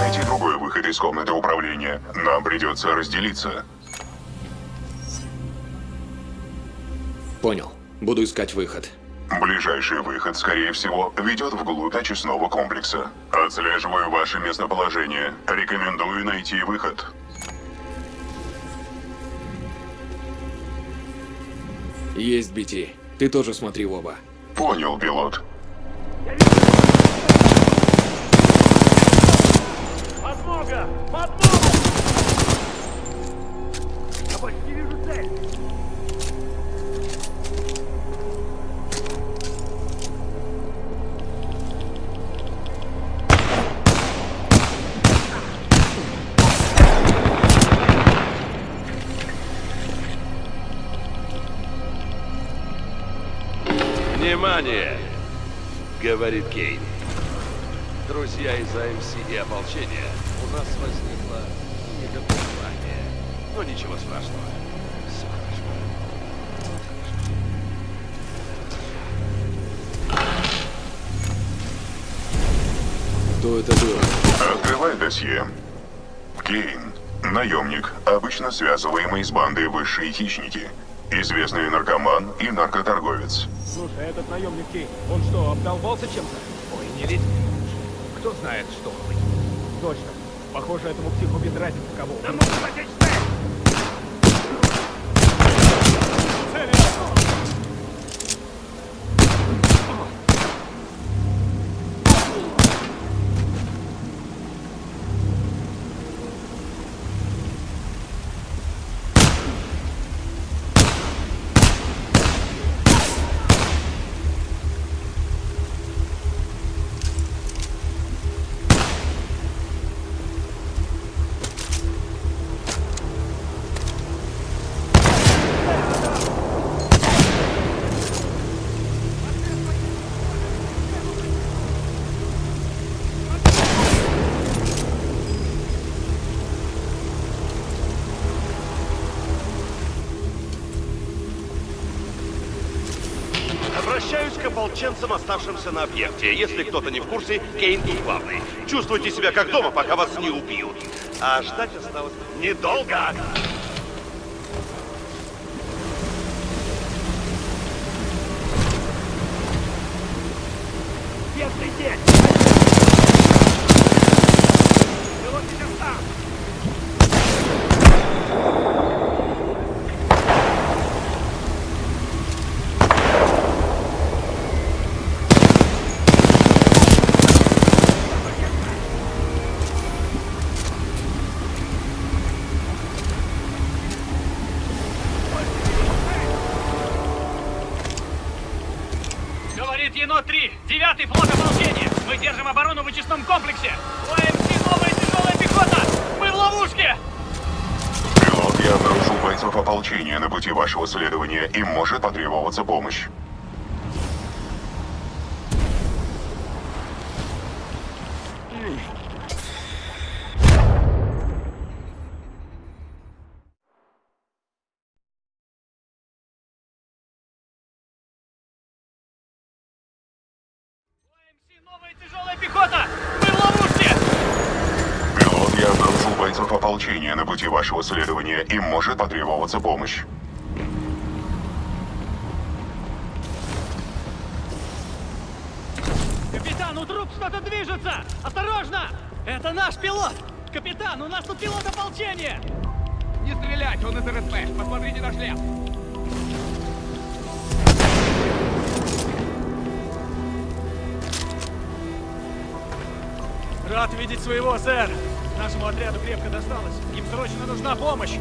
Найти другой выход из комнаты управления. Нам придется разделиться. Понял. Буду искать выход. Ближайший выход, скорее всего, ведет вглубь очистного комплекса. Отслеживаю ваше местоположение. Рекомендую найти выход. Есть BT. Ты тоже смотри в оба. Понял, пилот. Подмога! Подмога! Говорит Кейн. Друзья из АМС и ополчения, у нас возникло недопонимание. Но ничего страшного. Все хорошо. Кто это был? Открывай досье. Кейн. Наемник, обычно связываемый с бандой высшие хищники. Известный наркоман и наркоторговец. Слушай, а этот наемник Кейн, он что, обдолбался чем-то? Ой, не лезь. Кто знает, что он быть. Точно. Похоже, этому психу без разницы кого. Нам нужно ополченцам, оставшимся на объекте. Если кто-то не в курсе, Кейн тут главный. Чувствуйте себя как дома, пока вас не убьют. А ждать осталось недолго. Бедный день! Вашего следования. Им может потребоваться помощь. Пилот, я обнаружил бойцов ополчения на пути вашего следования. Им может потребоваться помощь. Труп что-то движется. Осторожно. Это наш пилот. Капитан, у нас тут пилот ополчения. Не стрелять, он из РСП. Посмотрите на шлем. Рад видеть своего, сэр. Нашему отряду крепко досталось. Им срочно нужна помощь.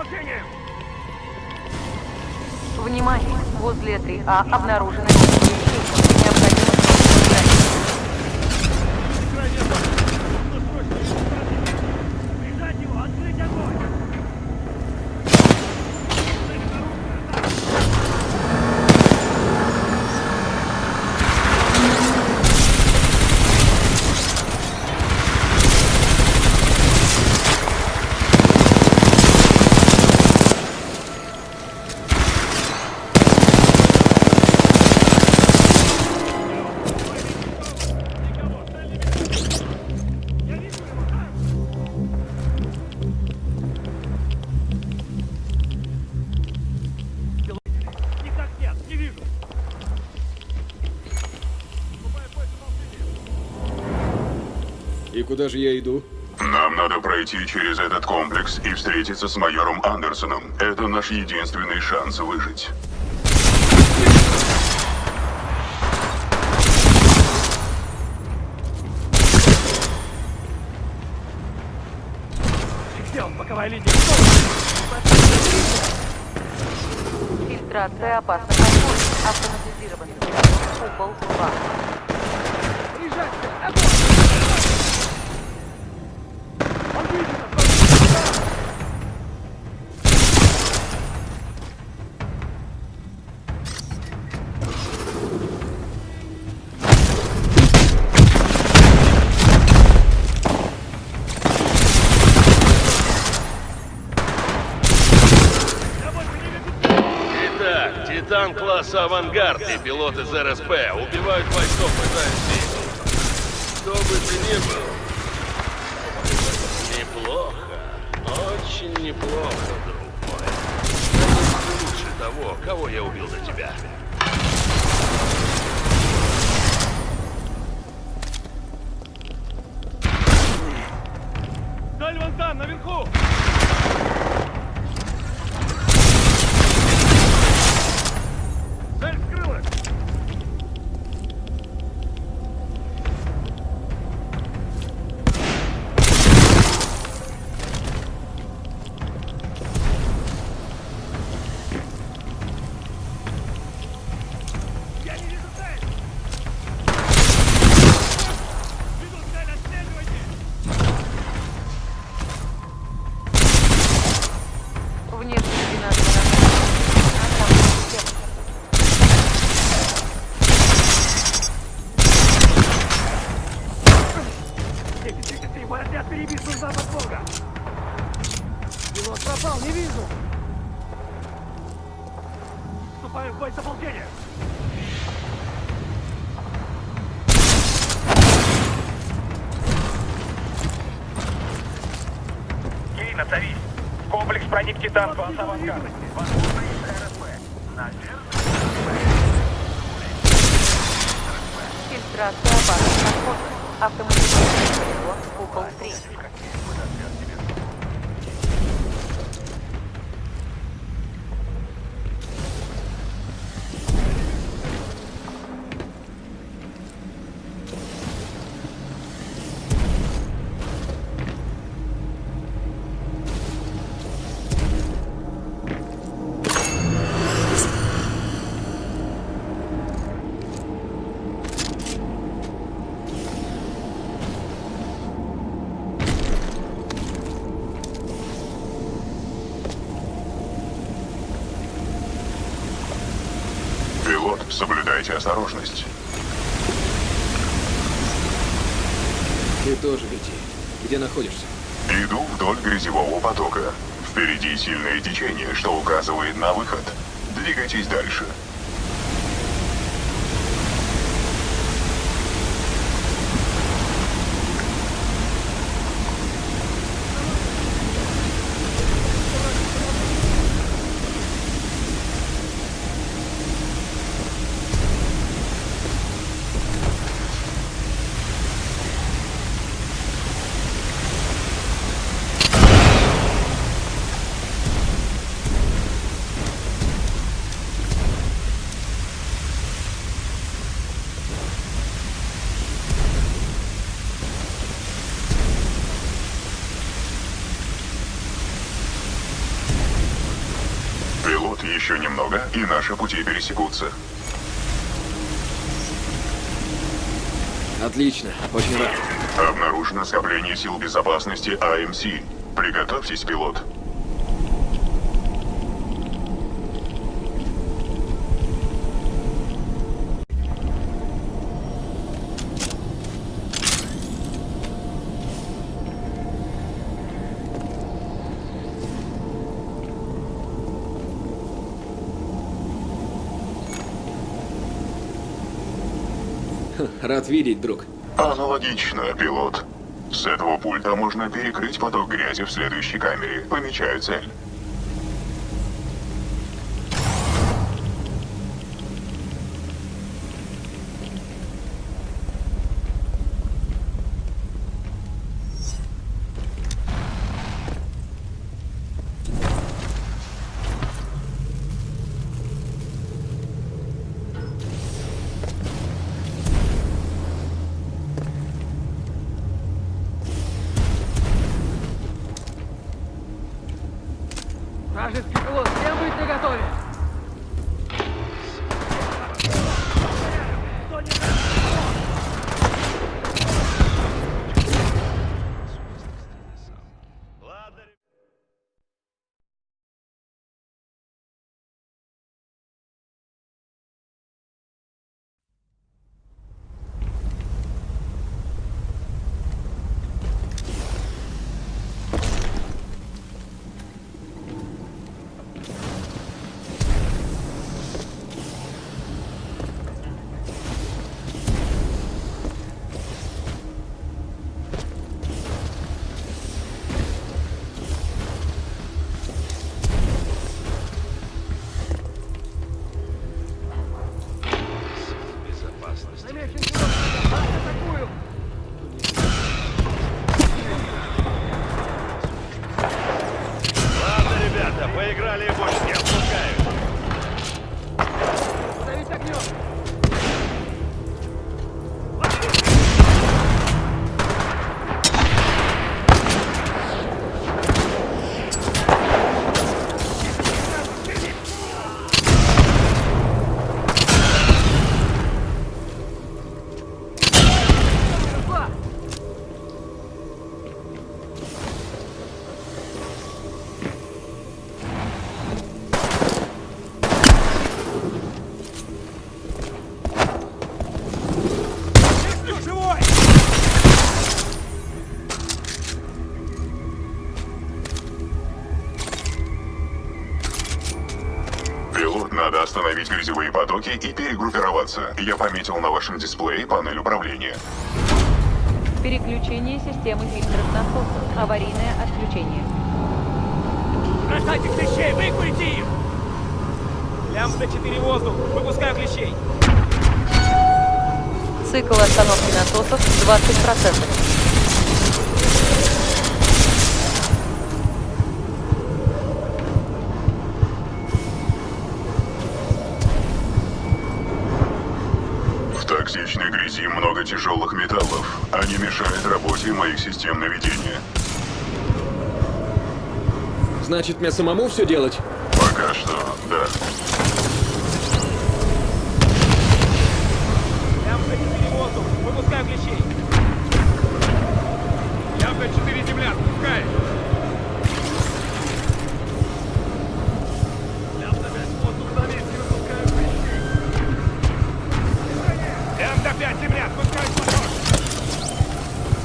Оповещением! Внимание! Возле 3А обнаружены. Необходимо куда же я иду? Нам надо пройти через этот комплекс и встретиться с майором Андерсоном. Это наш единственный шанс выжить. Он? Боковая линия. Фильтрация опасных класса «Авангард» и пилот из РСП убивают бойцов ПЗ-7. Кто бы ты ни был, неплохо, очень неплохо, друг мой. Лучше того, кого я убил за тебя. Комплекс проник Титан класса осторожность. Ты тоже лети. Где находишься? Иду вдоль грязевого потока. Впереди сильное течение, что указывает на выход. Двигайтесь дальше. Еще немного, и наши пути пересекутся. Отлично, очень рад. Обнаружено скопление сил безопасности АМС. Приготовьтесь, пилот. Рад видеть, друг. Аналогично, пилот. С этого пульта можно перекрыть поток грязи в следующей камере. Помечаю цель. Потоки и перегруппироваться. Я пометил на вашем дисплее панель управления. Переключение системы фильтров насосов. Аварийное отключение. Бросайте клещей, выкурите их! Лямбда 4 воздух, выпускаю клещей! Цикл остановки насосов 20%. Грязи много тяжелых металлов. Они мешают работе моих систем наведения. Значит, мне самому все делать? Пока что, да.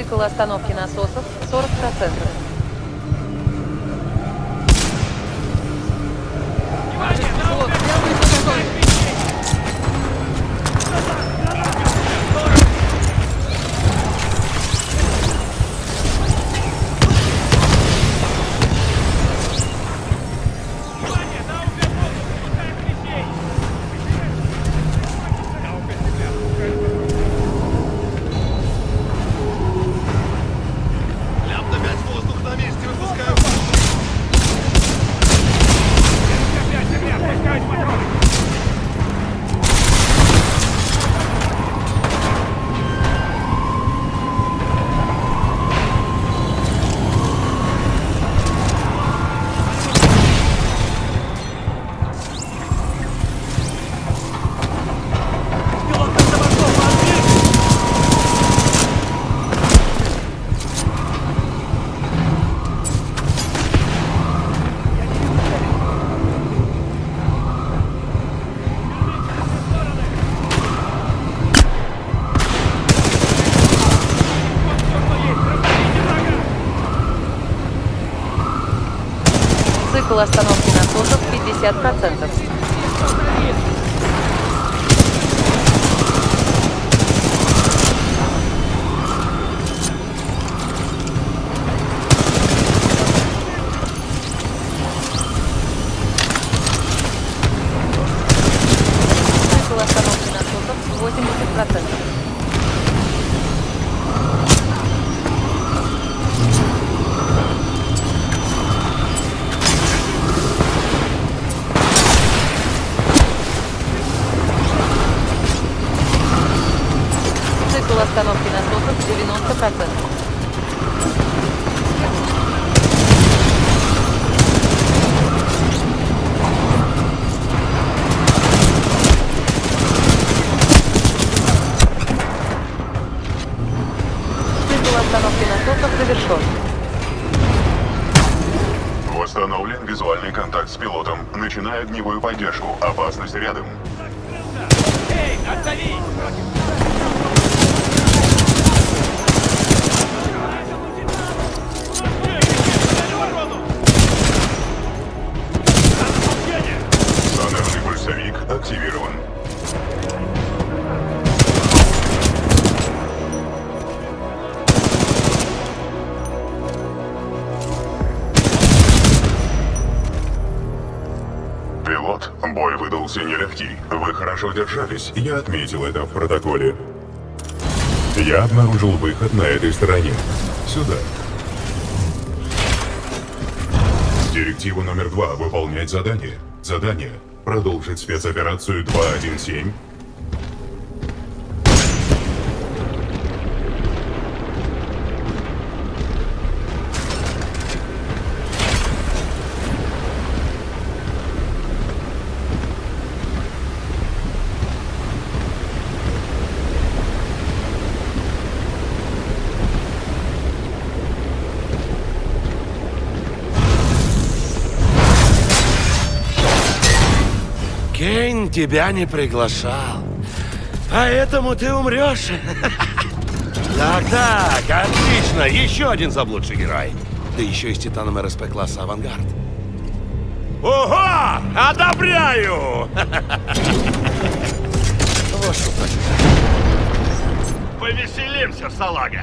Цикл остановки насосов 40%. Цикл остановки насосов 50%. Визуальный контакт с пилотом. Начинаю огневую поддержку. Опасность рядом. Эй, отзови! Выдался нелегкий. Вы хорошо держались, я отметил это в протоколе. Я обнаружил выход на этой стороне. Сюда. Директива номер два. Выполнять задание. Задание. Продолжить спецоперацию 217. Тебя не приглашал. Поэтому ты умрешь. Так-так, отлично. Еще один заблудший герой. Ты еще из Титаном РСП класса «Авангард». Ого! Одобряю! Повеселимся, салага!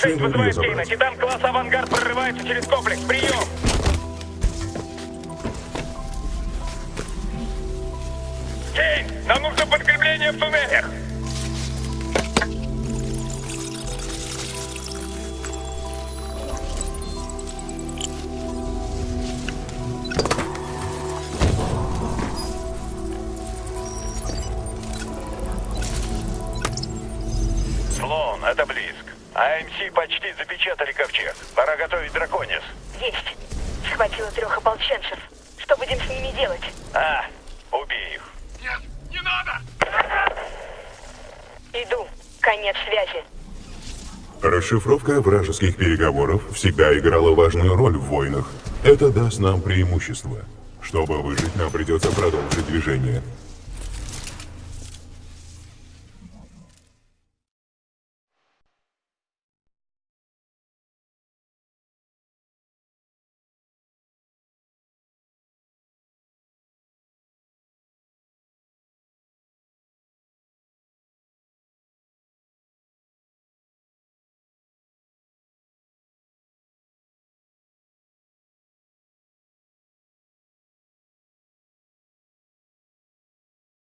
6 вызывает Кейна. Титан класс «Авангард» прорывается через комплекс. Прием! Кейн, нам нужно подкрепление в туннелях. Конец связи. Расшифровка вражеских переговоров всегда играла важную роль в войнах. Это даст нам преимущество. Чтобы выжить, нам придется продолжить движение.